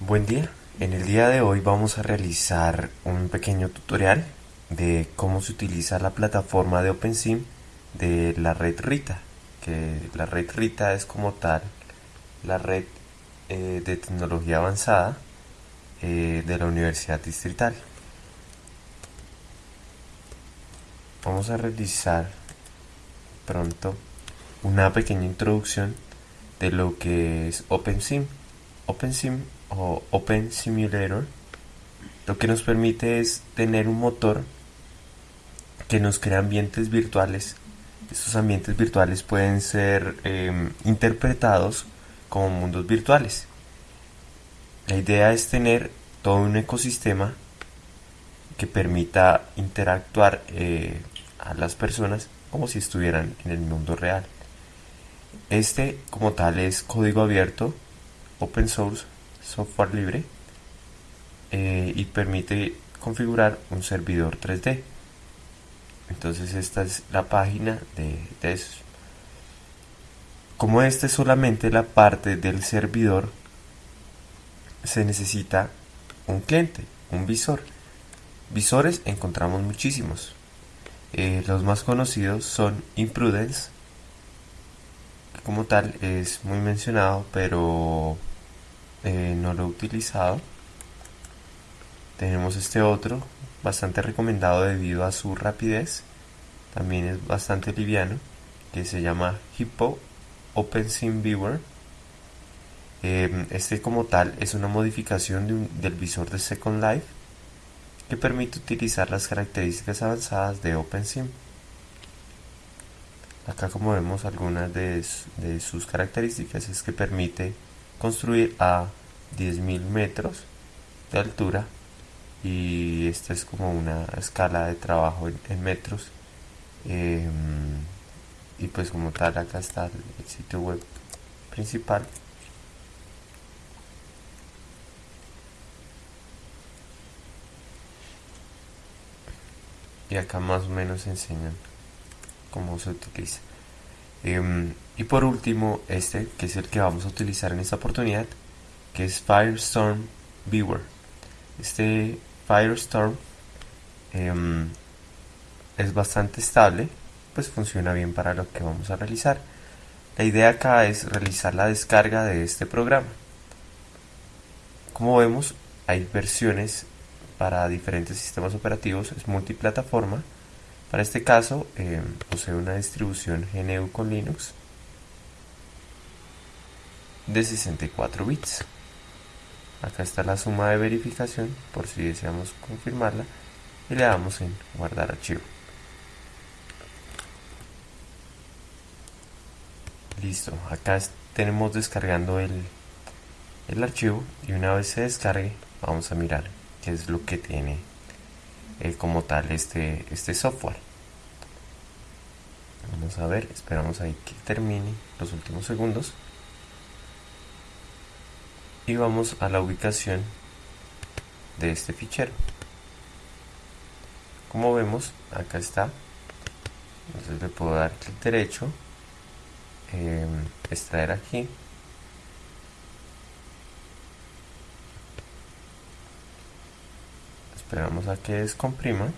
Buen día, en el día de hoy vamos a realizar un pequeño tutorial de cómo se utiliza la plataforma de OpenSim de la red RITA, que la red RITA es como tal la red eh, de tecnología avanzada eh, de la Universidad Distrital. Vamos a realizar pronto una pequeña introducción de lo que es OpenSim. OpenSim o Open Simulator lo que nos permite es tener un motor que nos crea ambientes virtuales. Estos ambientes virtuales pueden ser em, interpretados como mundos virtuales. La idea es tener todo un ecosistema que permita interactuar eh, a las personas como si estuvieran en el mundo real. Este como tal es código abierto, open source, software libre eh, y permite configurar un servidor 3D. Entonces esta es la página de, de. Como esta es solamente la parte del servidor, se necesita un cliente, un visor. Visores encontramos muchísimos. Eh, los más conocidos son Imprudence, que como tal es muy mencionado, pero eh, no lo he utilizado. Tenemos este otro, bastante recomendado debido a su rapidez. También es bastante liviano, que se llama Hippo OpenSim Viewer. Eh, este como tal es una modificación del visor de Second Life que permite utilizar las características avanzadas de OpenSim. Acá como vemos algunas de, de sus características es que permite construir a 10.000 metros de altura y esta es como una escala de trabajo en, metros em, y pues como tal acá está el sitio web principal. Y acá más o menos enseñan cómo se utiliza em, y por último este que es el que vamos a utilizar en esta oportunidad que es Firestorm Viewer. Este Firestorm em, es bastante estable pues funciona bien para lo que vamos a realizar. La idea acá es realizar la descarga de este programa. Como vemos hay versiones para diferentes sistemas operativos es multiplataforma para este caso em, posee una distribución GNU con Linux de 64 bits. Acá está la suma de verificación por si deseamos confirmarla y le damos en guardar archivo. Listo acá tenemos descargando el, el archivo y una vez se descargue vamos a mirar qué es lo que tiene como tal este, este software. Vamos a ver esperamos ahí que termine los últimos segundos. Y vamos a la ubicación de este fichero. Como vemos acá está. Entonces le puedo dar clic derecho. Eh, extraer aquí esperamos a que descomprima.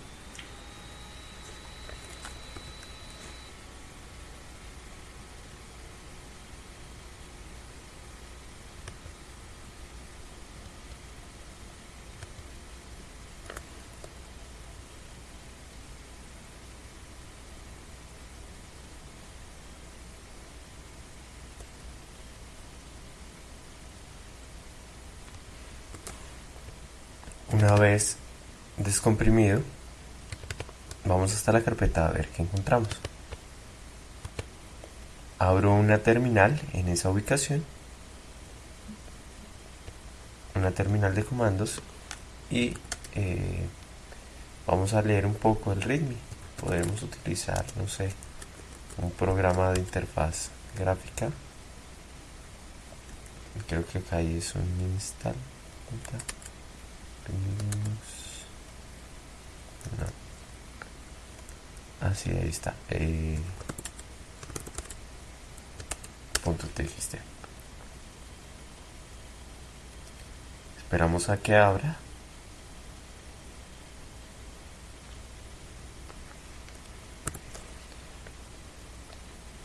Una vez descomprimido, vamos hasta la carpeta a ver qué encontramos. Abro una terminal en esa ubicación, una terminal de comandos y eh, vamos a leer un poco el README. Podemos utilizar, no sé, un programa de interfaz gráfica. Creo que acá es un install. Así, ahí está. Eh, punto txt. esperamos a que abra.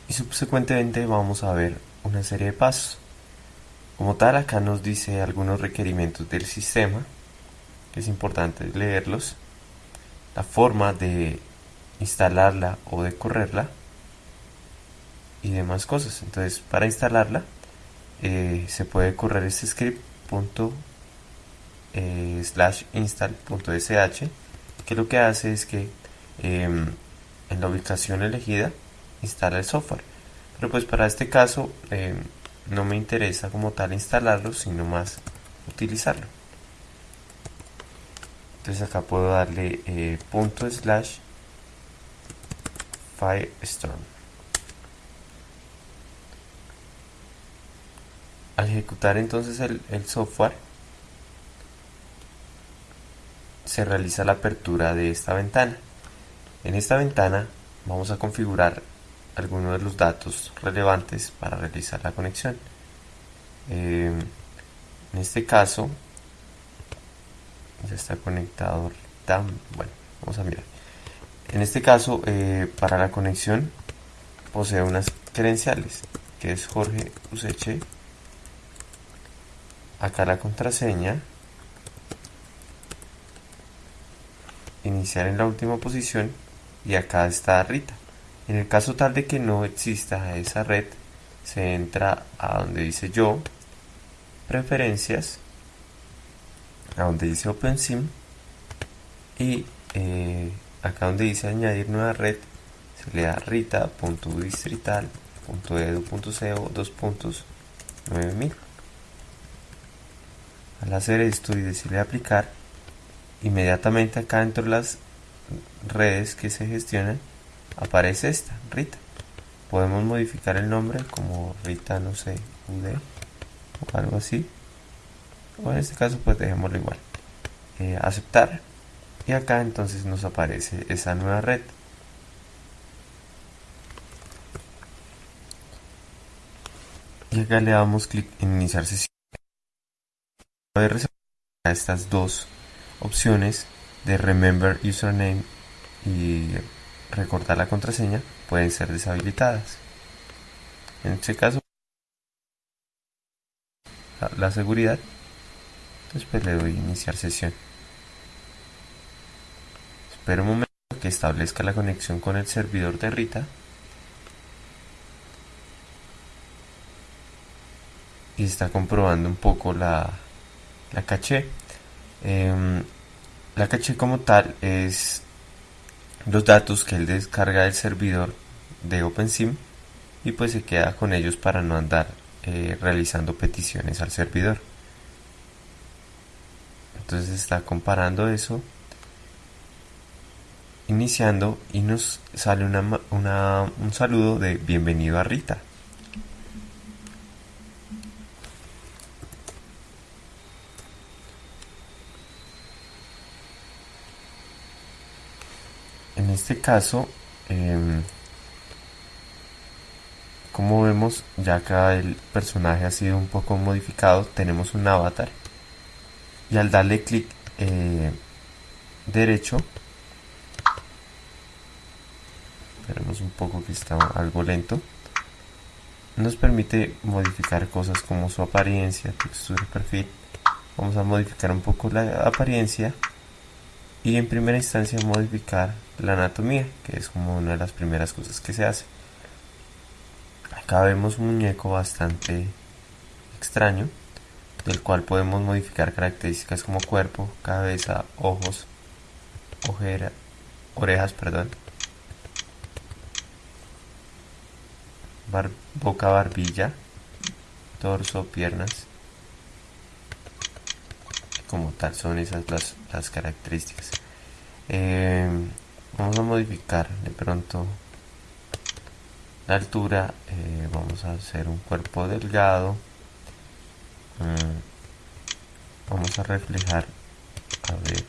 Y subsecuentemente vamos a ver una serie de pasos. Como tal acá nos dice algunos requerimientos del sistema. Es importante leerlos la forma de instalarla o de correrla y demás cosas. Entonces para instalarla eh, se puede correr este script punto, eh, slash install.sh que lo que hace es que em, en la ubicación elegida instala el software. Pero pues para este caso em, no me interesa como tal instalarlo sino más utilizarlo entonces acá puedo darle eh, punto slash firestorm al ejecutar entonces el, el software se realiza la apertura de esta ventana en esta ventana vamos a configurar algunos de los datos relevantes para realizar la conexión. Eh, en este caso, ya está conectado. bueno, vamos a mirar. En este caso, eh, para la conexión, posee unas credenciales, que es Jorge Useche. Acá la contraseña. Iniciar en la última posición y acá está Rita. En el caso tal de que no exista esa red, se entra a donde dice yo, preferencias, a donde dice OpenSIM y eh, acá donde dice añadir nueva red, se le da rita.distrital.edu.co 2 puntos 9000. Al hacer esto y decirle aplicar, inmediatamente acá dentro de las redes que se gestionan, aparece esta, Rita. Podemos modificar el nombre como Rita, no sé, UD o algo así. O en este caso pues dejémoslo igual. Eh, aceptar. Y acá entonces nos aparece esa nueva red. Y acá le damos clic en iniciar sesión. a estas dos opciones de Remember Username y recordar la contraseña pueden ser deshabilitadas. En este caso, la, seguridad, después le doy iniciar sesión. Espero un momento que establezca la conexión con el servidor de Rita. Y está comprobando un poco la, la caché. Em, la caché como tal es los datos que él descarga del servidor de OpenSIM y pues se queda con ellos para no andar eh, realizando peticiones al servidor. Entonces está comparando eso, iniciando y nos sale un saludo de bienvenido a Rita. en este caso em, como vemos ya acá el personaje ha sido un poco modificado tenemos un avatar y al darle clic eh, derecho esperemos un poco que está algo lento nos permite modificar cosas como su apariencia textura perfil vamos a modificar un poco la apariencia y en primera instancia modificar la anatomía, que es como una de las primeras cosas que se hace. Acá vemos un muñeco bastante extraño, del cual podemos modificar características como cuerpo, cabeza, ojos, ojera, orejas, perdón, boca, barbilla, torso, piernas. Como tal son esas las, las características. Eh, vamos a modificar de pronto la altura eh, vamos a hacer un cuerpo delgado vamos a reflejar a ver.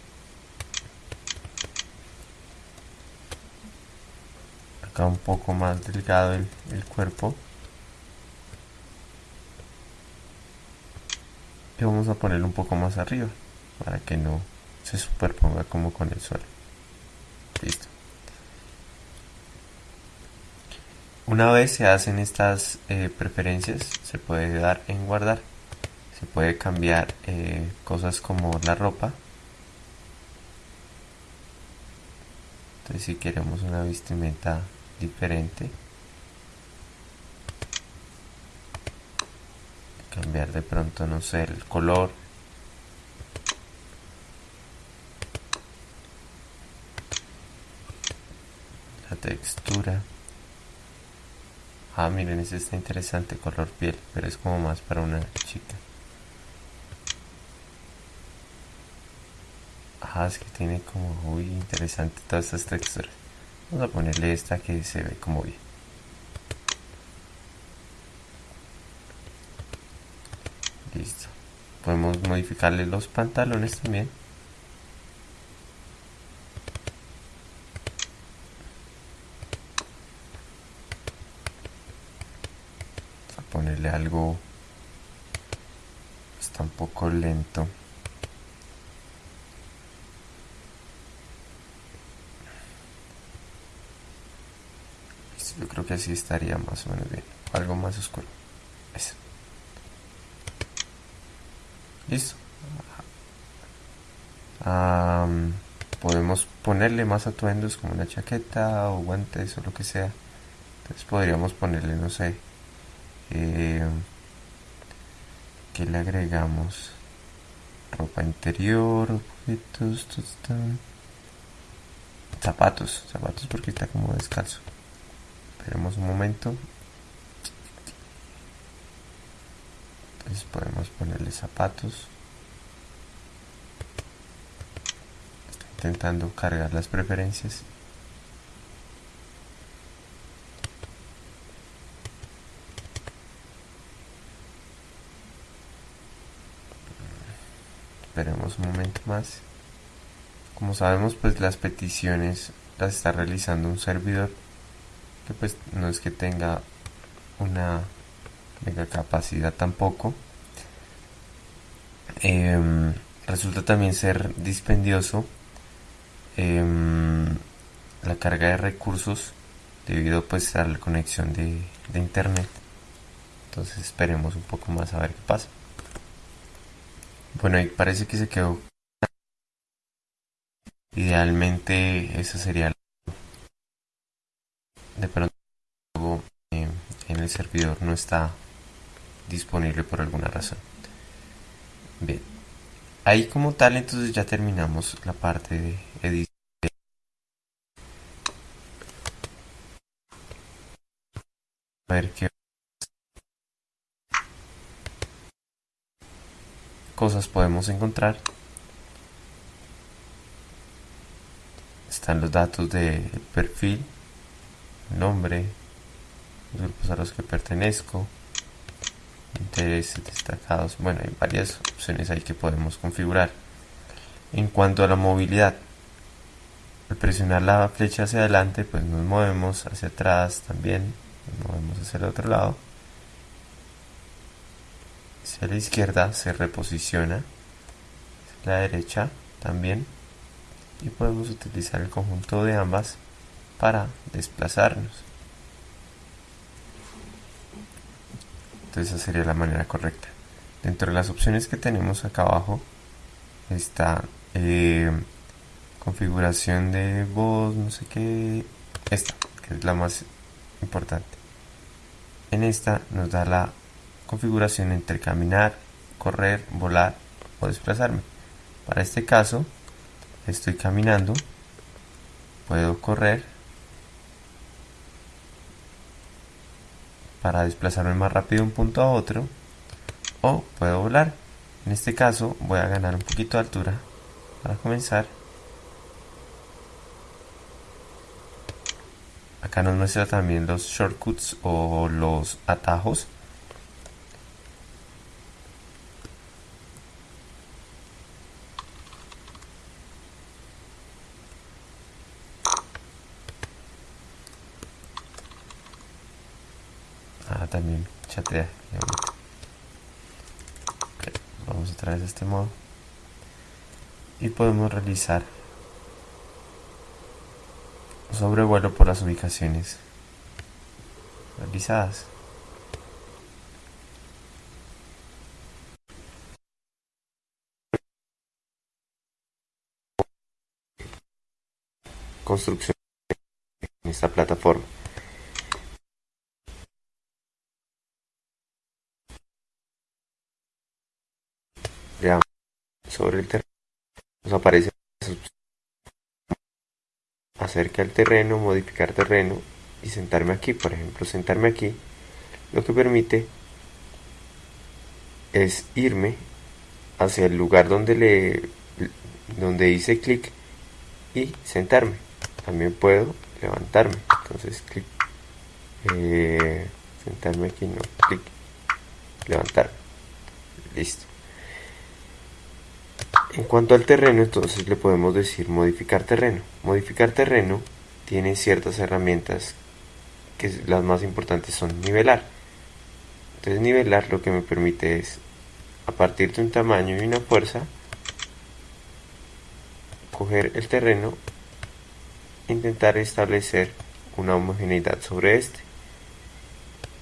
Acá un poco más delgado el, el cuerpo. Y vamos a ponerlo un poco más arriba para que no se superponga como con el suelo. Listo. Una vez se hacen estas eh, preferencias se puede dar en guardar se puede cambiar eh, cosas como la ropa. Entonces si queremos una vestimenta diferente cambiar de pronto no sé el color. La textura. Ah miren ese está interesante color piel pero es como más para una chica es que tiene como muy interesante todas estas texturas. Vamos a ponerle esta que se ve como bien. Listo. Podemos modificarle los pantalones también. Vamos a ponerle algo está un poco lento yo creo que estaría más o menos bien. Algo más oscuro. Eso. Listo. Podemos ponerle más atuendos como una chaqueta o guantes o lo que sea. Entonces podríamos ponerle no sé eh, que le agregamos ropa interior objetos zapatos zapatos porque está como descalzo esperemos un momento. Entonces podemos ponerle zapatos. Estoy intentando cargar las preferencias. Esperemos un momento más. Como sabemos pues las peticiones las está realizando un servidor pues no es que tenga una mega capacidad tampoco. Em, resulta también ser dispendioso em, la carga de recursos debido pues a la conexión de, de internet. Entonces esperemos un poco más a ver qué pasa. Bueno ahí parece que se quedó. Idealmente esa sería de pronto eh, en el servidor no está disponible por alguna razón. Bien ahí como tal entonces ya terminamos la parte de edición. A ver qué cosas podemos encontrar. Están los datos de perfil nombre, los grupos a los que pertenezco, intereses destacados. Bueno, hay varias opciones ahí que podemos configurar. En cuanto a la movilidad, al presionar la flecha hacia adelante, pues nos movemos hacia atrás también, nos movemos hacia el otro lado. Hacia la izquierda se reposiciona, la derecha también, y podemos utilizar el conjunto de ambas para desplazarnos. Entonces esa sería la manera correcta. Dentro de las opciones que tenemos acá abajo está eh, configuración de voz, no sé qué, esta, que es la más importante. En esta nos da la configuración entre caminar, correr, volar o desplazarme. Para este caso, estoy caminando, puedo correr para desplazarme más rápido de un punto a otro o puedo volar. En este caso voy a ganar un poquito de altura para comenzar. Acá nos muestra también los shortcuts o los atajos también chatea. vamos a vez este modo y podemos realizar sobrevuelo por las ubicaciones realizadas. Construcción en esta plataforma. Veamos sobre el terreno nos aparece acerca del terreno, modificar terreno y sentarme aquí, por ejemplo, sentarme aquí, lo que permite es irme hacia el lugar donde le donde hice clic y sentarme. También puedo levantarme. Entonces clic, eh, sentarme aquí, no, clic, levantarme. Listo. En cuanto al terreno, entonces le podemos decir modificar terreno. Modificar terreno tiene ciertas herramientas que las más importantes son nivelar. Entonces nivelar lo que me permite es, a partir de un tamaño y una fuerza, coger el terreno intentar establecer una homogeneidad sobre este.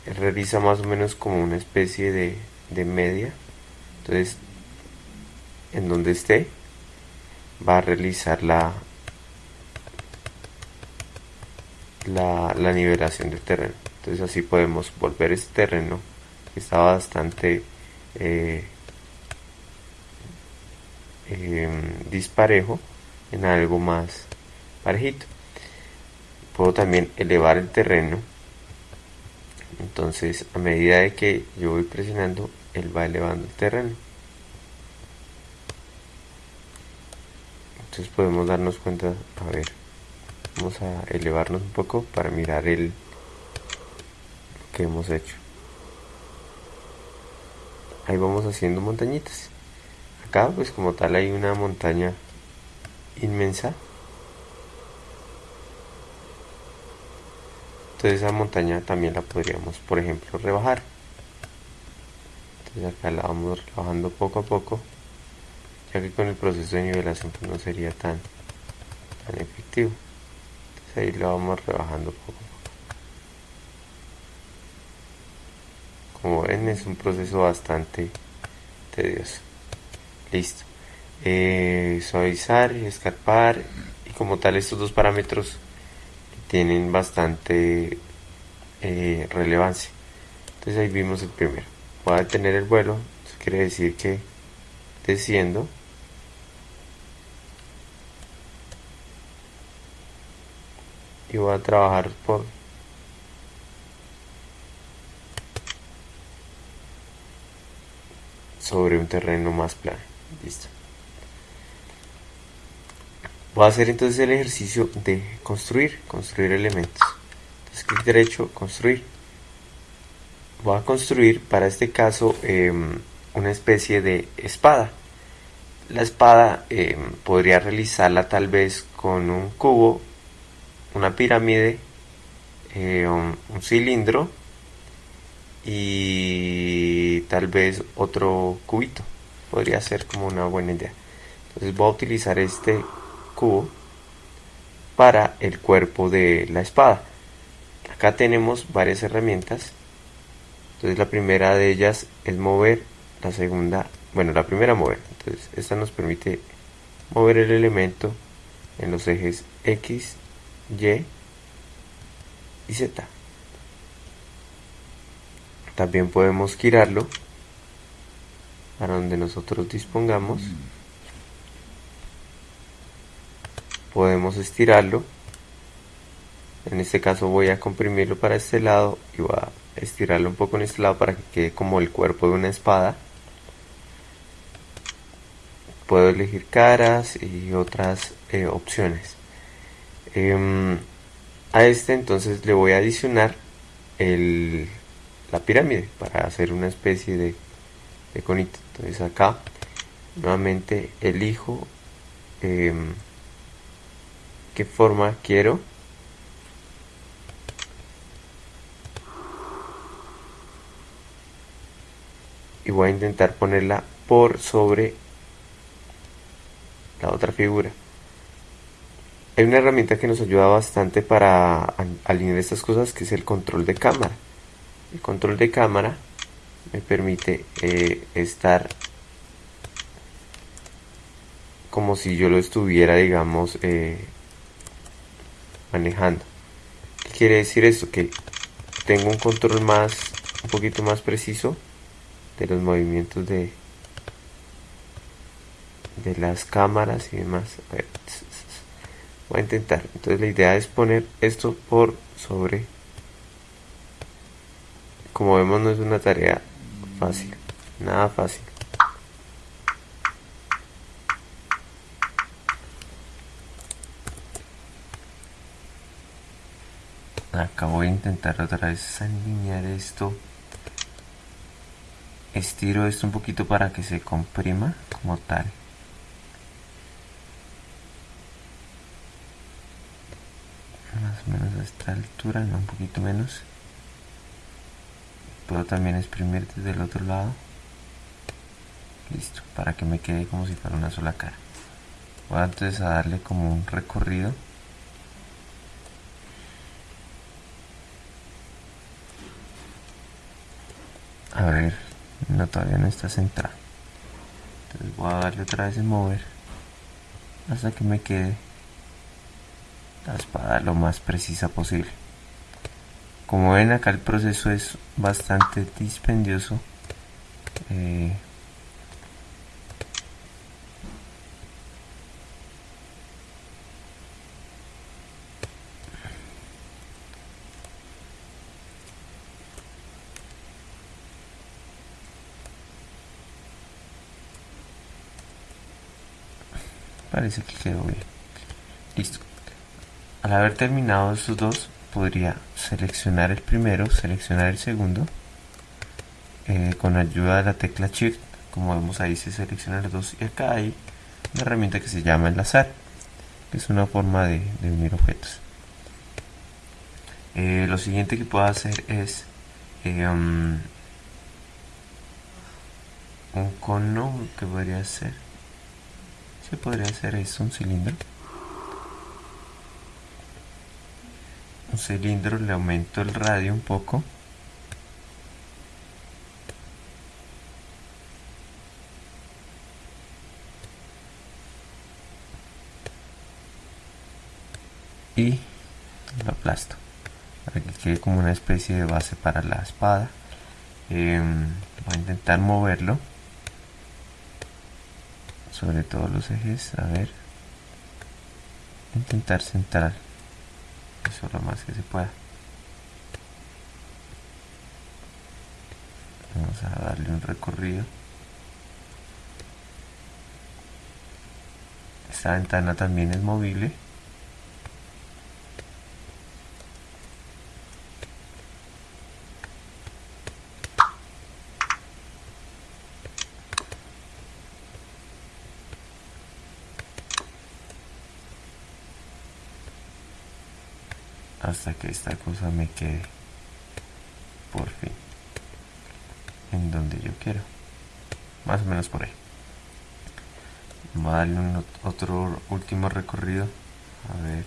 Realiza más o menos como una especie de, de media. Entonces en donde esté va a realizar la, la, nivelación del terreno. Entonces así podemos volver este terreno que está bastante eh, em, disparejo en algo más parejito. Puedo también elevar el terreno. Entonces a medida de que yo voy presionando él va elevando el terreno entonces podemos darnos cuenta a ver vamos a elevarnos un poco para mirar el que hemos hecho. Ahí vamos haciendo montañitas. Acá pues como tal hay una montaña inmensa. Entonces esa montaña también la podríamos por ejemplo rebajar. Entonces acá la vamos rebajando poco a poco ya que con el proceso de nivelación pues, no sería tan, tan efectivo. Entonces ahí lo vamos rebajando poco como ven es un proceso bastante tedioso. Listo. Eh, suavizar y escarpar y como tal estos dos parámetros tienen bastante eh, relevancia. Entonces ahí vimos el primero. Voy a detener el vuelo. Eso quiere decir que desciendo y voy a trabajar por sobre un terreno más plano. Listo. Voy a hacer entonces el ejercicio de construir construir elementos. Entonces clic derecho construir. Voy a construir para este caso em, una especie de espada. La espada em, podría realizarla tal vez con un cubo una pirámide, eh, un, cilindro y tal vez otro cubito. Podría ser como una buena idea. Entonces voy a utilizar este cubo para el cuerpo de la espada. Acá tenemos varias herramientas. Entonces la primera de ellas es mover, la segunda, bueno, la primera mover. Entonces esta nos permite mover el elemento en los ejes X, y y Z. También podemos girarlo para donde nosotros dispongamos. Podemos estirarlo. En este caso voy a comprimirlo para este lado y voy a estirarlo un poco en este lado para que quede como el cuerpo de una espada. Puedo elegir caras y otras eh, opciones. Em, a este entonces le voy a adicionar la pirámide para hacer una especie de, de conito. Entonces acá nuevamente elijo em, qué forma quiero. Y voy a intentar ponerla por sobre la otra figura. Hay una herramienta que nos ayuda bastante para alinear estas cosas que es el control de cámara. El control de cámara me permite eh, estar como si yo lo estuviera, digamos, eh, manejando. ¿Qué quiere decir esto? Que tengo un control más, un poquito más preciso de los movimientos de, de las cámaras y demás. Voy a intentar. Entonces la idea es poner esto por sobre. Como vemos no es una tarea fácil, nada fácil. acá voy a intentar otra vez alinear esto estiro esto un poquito para que se comprima como tal más menos a esta altura no un poquito menos. Puedo también exprimir desde el otro lado. Listo para que me quede como si fuera una sola cara. Voy entonces a darle como un recorrido. A ver no todavía no está centrado. Entonces voy a darle otra vez en mover hasta que me quede la espada lo más precisa posible. Como ven acá el proceso es bastante dispendioso. Eh, parece que quedó bien. Listo al haber terminado estos dos podría seleccionar el primero seleccionar el segundo eh, con ayuda de la tecla shift. Como vemos ahí se selecciona los dos y acá hay una herramienta que se llama enlazar que es una forma de, unir objetos. Eh, lo siguiente que puedo hacer es eh, um, un cono que podría ser se podría hacer eso un cilindro un cilindro le aumento el radio un poco. Y lo aplasto. Para que quede como una especie de base para la espada. Em, voy a intentar moverlo. Sobre todos los ejes a ver. Intentar centrar eso lo más que se pueda. Vamos a darle un recorrido. Esta ventana también es movible hasta que esta cosa me quede por fin en donde yo quiero. Más o menos por ahí. Voy a darle un otro último recorrido. A ver.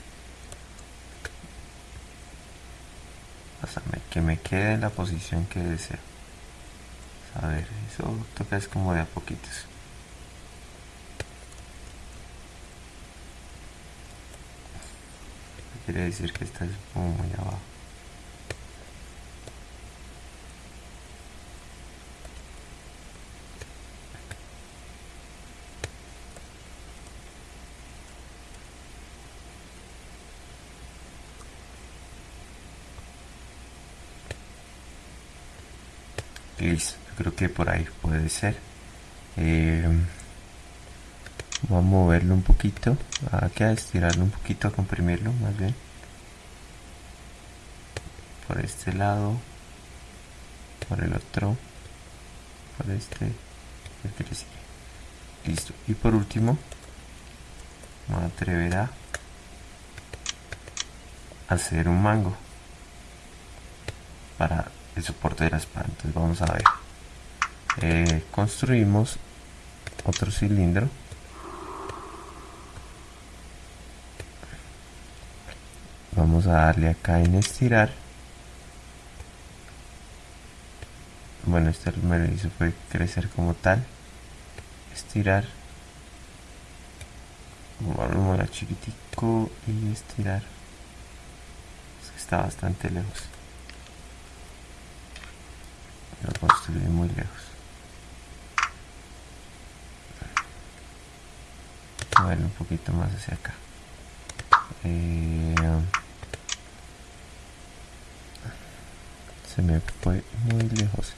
Hasta que me quede en la posición que deseo. A ver eso toca es como de a poquitos quiere decir que está muy abajo. Listo creo que por ahí puede ser. Eh, vamos a moverlo un poquito. A estirarlo un poquito a comprimirlo más bien. Por este lado. Por el otro. Por este. Listo. Y por último a atrever a hacer un mango para el soporte de la espada. Entonces vamos a ver. Eh, construimos otro cilindro vamos a darle acá en estirar bueno este me lo hizo fue crecer como tal. Estirar. Vamos a chiquitico y estirar. Está bastante lejos. Lo construí muy lejos. Moverlo un poquito más hacia acá. Eh, se me fue muy lejos.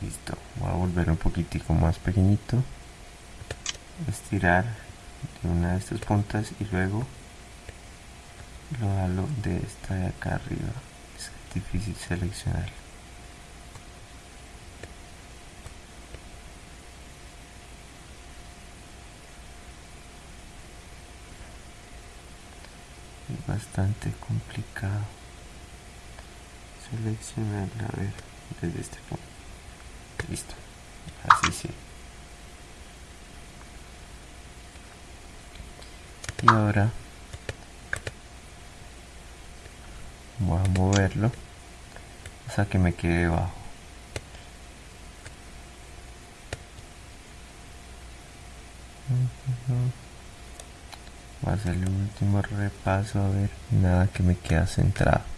Listo voy a volver un poquitico más pequeñito. Estirar de una de estas puntas y luego lo halo de esta de acá arriba difícil seleccionar. Es bastante complicado seleccionarla. A ver desde este punto. Listo. Así sí. Y ahora voy moverlo hasta que me quede debajo voy a hacerle un último repaso a ver nada que me queda centrado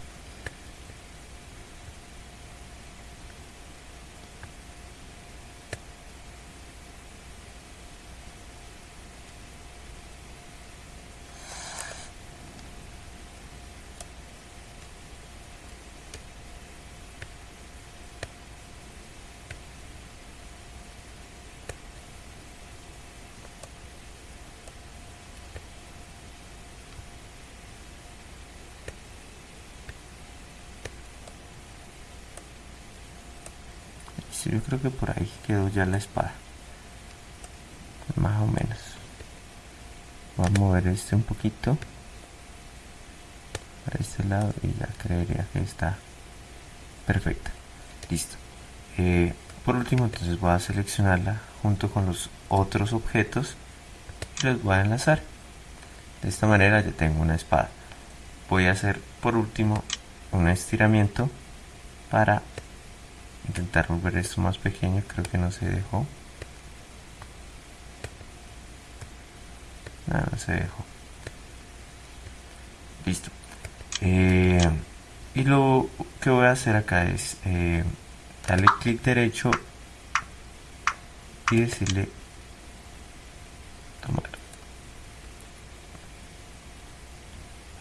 yo creo que por ahí quedó ya la espada. Más o menos. Voy a mover este un poquito para este lado y ya creería que está perfecta. Listo. Eh, por último entonces voy a seleccionarla junto con los otros objetos. Y los voy a enlazar. De esta manera ya tengo una espada. Voy a hacer por último un estiramiento para intentar volver esto más pequeño creo que no se dejó. No, no se dejó. Listo. Eh, y lo que voy a hacer acá es eh, darle clic derecho y decirle tomar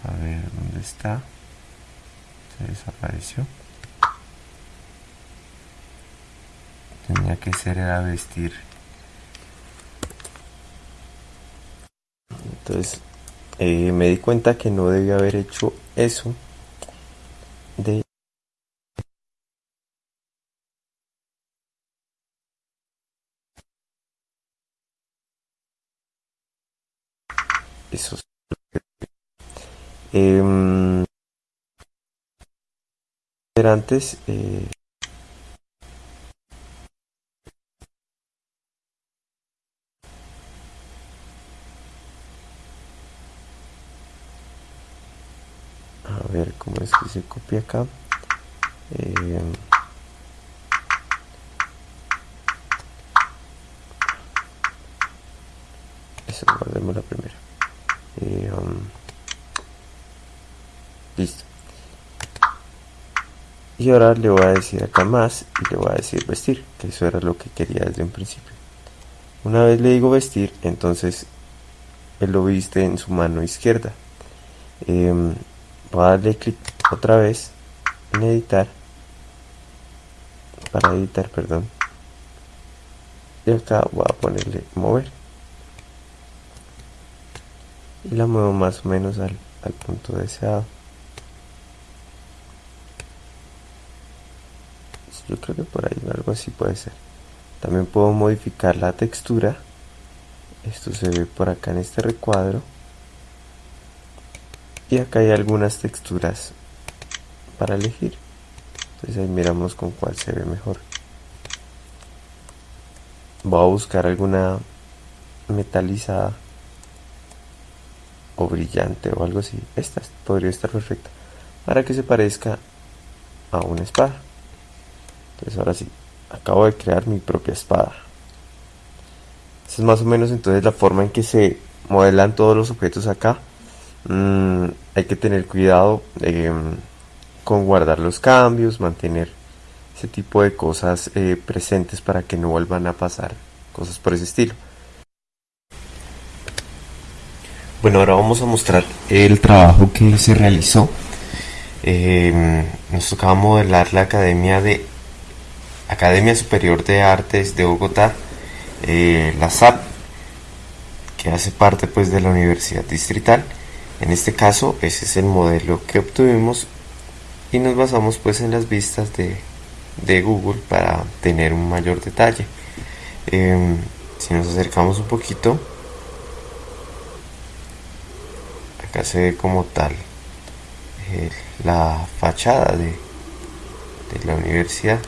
a ver dónde está se desapareció tenía que ser era vestir. Entonces eh, me di cuenta que no debía haber hecho eso de eso eh, antes eh, a que se copia acá eh, eso guardemos la primera. Eh, um, listo. Y ahora le voy a decir acá más y le voy a decir vestir que eso era lo que quería desde un principio. Una vez le digo vestir entonces él lo viste en su mano izquierda. Eh, voy a darle clic otra vez en editar para editar perdón. Y acá voy a ponerle mover. Y la muevo más o menos al, al punto deseado. Yo creo que por ahí algo así puede ser. También puedo modificar la textura. Esto se ve por acá en este recuadro. Y acá hay algunas texturas para elegir. Entonces ahí miramos con cuál se ve mejor. Voy a buscar alguna metalizada o brillante o algo así. Esta podría estar perfecta para que se parezca a una espada. Entonces ahora sí acabo de crear mi propia espada. Es más o menos entonces la forma en que se modelan todos los objetos acá. Mm, hay que tener cuidado em, con guardar los cambios mantener ese tipo de cosas eh, presentes para que no vuelvan a pasar cosas por ese estilo bueno ahora vamos a mostrar el trabajo que se realizó em, nos tocaba modelar la academia de Academia Superior de Artes de Bogotá, eh, la SAP, que hace parte pues de la Universidad Distrital. En este caso, ese es el modelo que obtuvimos y nos basamos pues en las vistas de, Google para tener un mayor detalle. Em, si nos acercamos un poquito, acá se ve como tal eh, la fachada de, de la universidad.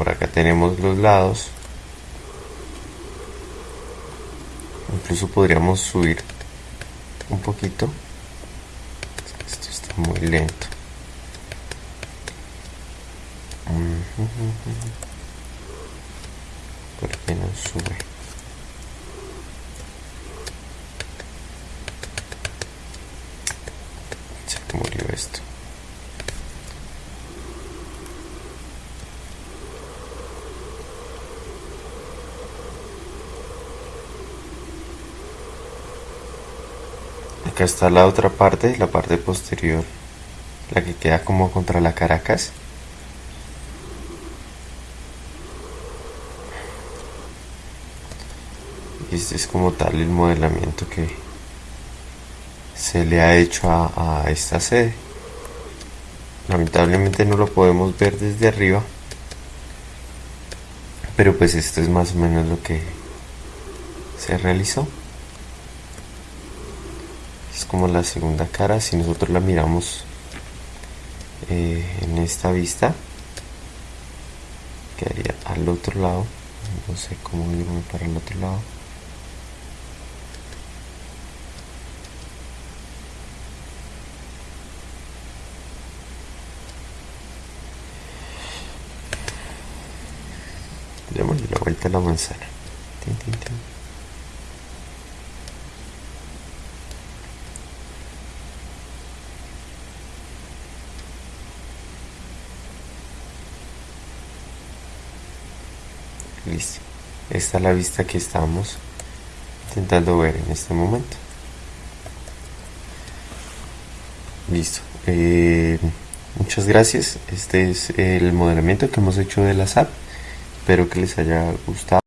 por acá tenemos los lados incluso podríamos subir un poquito. Esto está muy lento. Por qué no sube se murió esto acá está la otra parte, la parte posterior, la que queda como contra la Caracas. Y este es como tal el modelamiento que se le ha hecho a, a esta sede. Lamentablemente no lo podemos ver desde arriba, pero pues esto es más o menos lo que se realizó como la segunda cara si nosotros la miramos eh, en esta vista quedaría al otro lado. No sé cómo irme para el otro lado. Démosle la vuelta a la manzana Listo. Esta es la vista que estamos intentando ver en este momento. Listo. Eh, muchas gracias. Este es el modelamiento que hemos hecho de la SAP. Espero que les haya gustado.